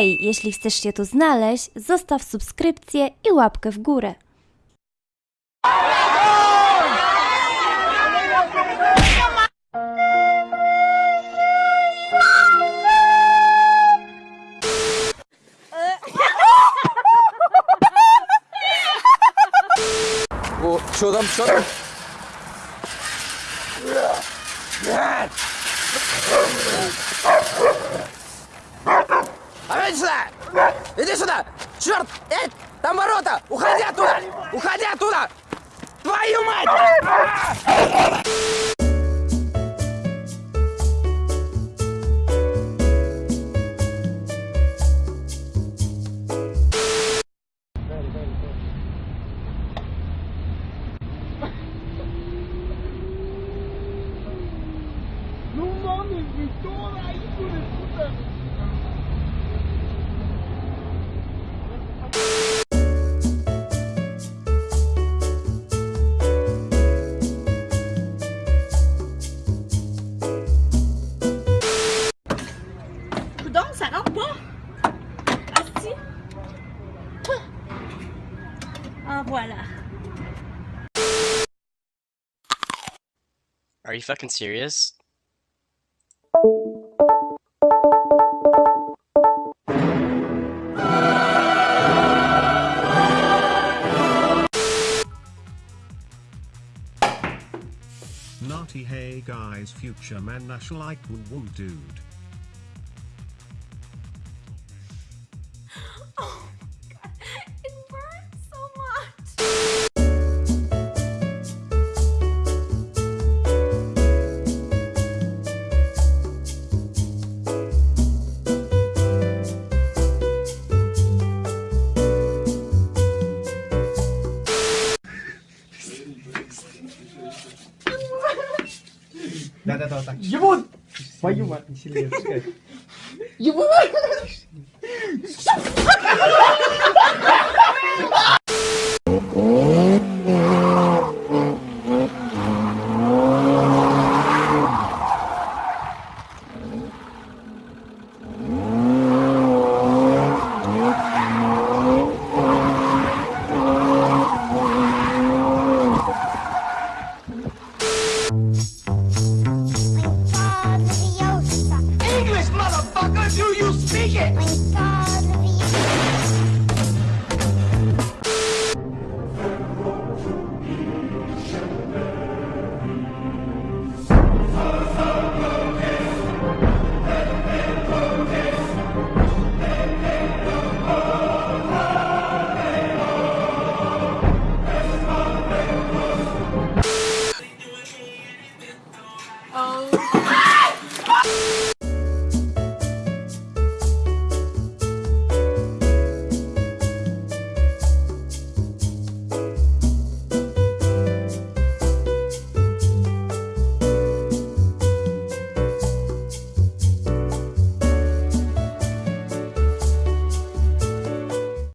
Hej, jeśli chcesz się tu znaleźć, zostaw subskrypcję i łapkę w górę. O, Przodem, przodem! Иди сюда! Черт! Эй, там ворота! Уходи оттуда! Уходи оттуда! Твою мать! 부동 산 업보? 아씨? Ah, voilà. Are you fucking serious? Naughty hey guys future man nash like woo woo dude. Да-да-да, так. Его! Твою мать, не сильнее, пускай. Его!